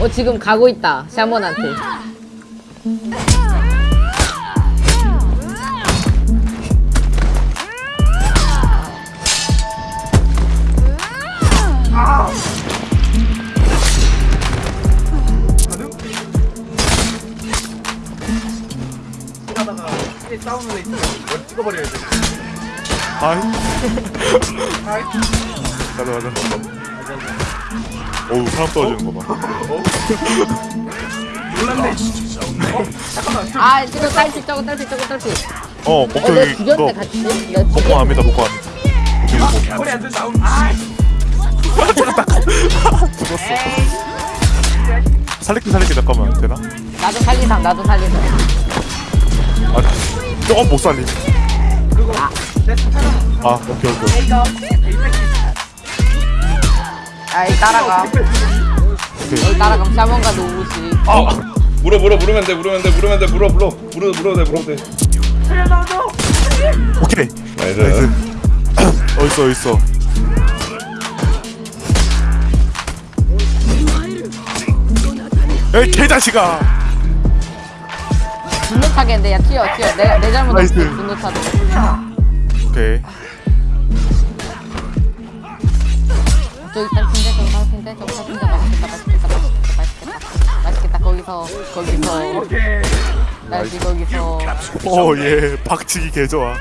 어 지금 가고 있다 샤먼한테. 하다가 싸우는 애 있으면 이걸 찍어버려야 돼. 아이 아이, 가자 가자 어우 사람 떨어지는 거봐. 놀랐네. 어, 잠깐만. 저, 아 이거 딸피 저거 딸피 저거 딸피. 어어 같이 내가 먹고 갑니다 먹고 갑니다 오케이 이거 머리 안 된다. 아, 죽었어 살릴게 살릴게 잠깐만. 되나? 나도 살리상 나도 살리상. 아 조금 못 살림 그거 내 스타는 아 오케이 오케이. 뺏기. 아이 따라가. 여기 따라가면 샤먼과 노우지? 아 물어 물어 물으면 돼 물으면 돼 물으면 돼 물어 물어 물어 물어 돼 물어 돼. 살려놔줘. 오케이. 나이스. 나이스. 어딨어 어딨어? 에이 개자식아. 분노 타겠는데? 야 튀어 튀어. 내가 내 잘못 없어 나이스. 분노 타도. 오케이 저기 딸핀데 저기 딸핀데 저기 딸핀데 맛있겠다 맛있겠다 맛있겠다 맛있겠다. 맛있겠다 거기서 거기서. 날씨 거기서. oh yeah. 박치기 개좋아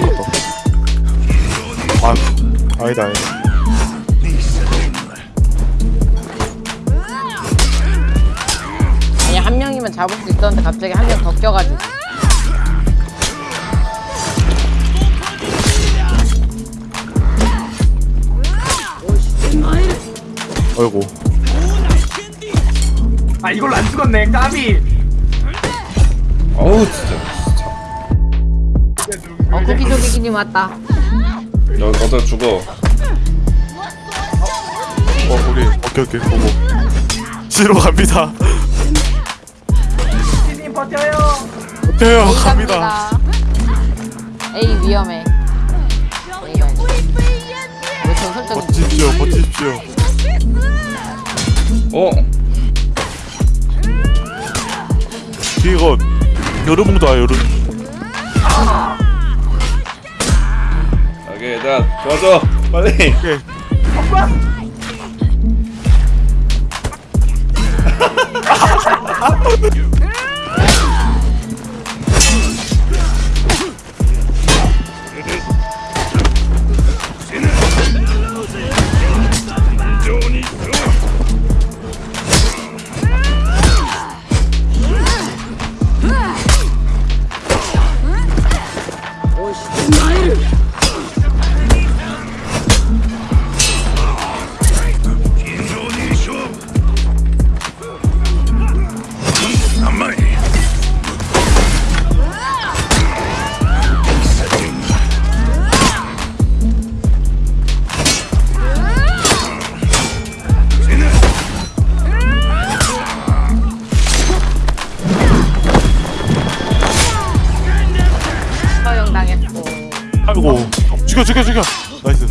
번 더. 아, 아니다, 아니다. 아니 한 명이면 잡을 수 있었는데 갑자기 한 명 더 껴가지고 어이구. 아, 이걸로 안 죽었네. 까비. 어우 진짜 어 고기조기기님 왔다 너 너도 죽어 어, 우리, 오케이, 오케이, 보고. 지로 갑니다. 피님 버텨요. A 갑니다. 갑니다 A 위험해 설정 버티십시오, 버티십시오. 어 이거, 여름봉도 와, 여름. 오케이 자 도와줘 빨리 오케이. 죽여, 죽여, 죽여. nice.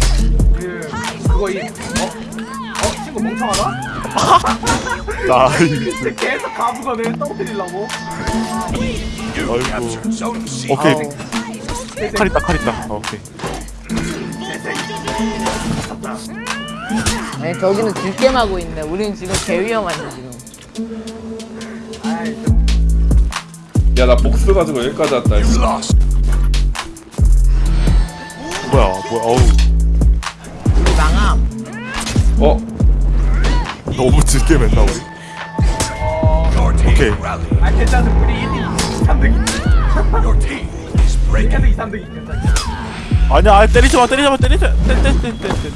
그, 그거 이, 어? 어? 친구 멍청하다? nice. 계속 가부거든. 떨어뜨리려고. 아이고. 오케이. 칼 있다, 칼 있다. 어, 오케이. 아니 저기는 들게하고 있네 우리는 지금 개 위험한데 지금 아이, 좀. 야나 복스 가지고 여기까지 왔다 이거. 뭐야 뭐야 어우. 우리 망함. 어? 너무 짙게 맨나 우리? 오케이. 아 괜찮아 우리 1, 2, 3등이 계속 2, 3등이 괜찮아 아니야 아니, 때리지 마 때리지 마 때리지 마. 때리 때리 때리 때리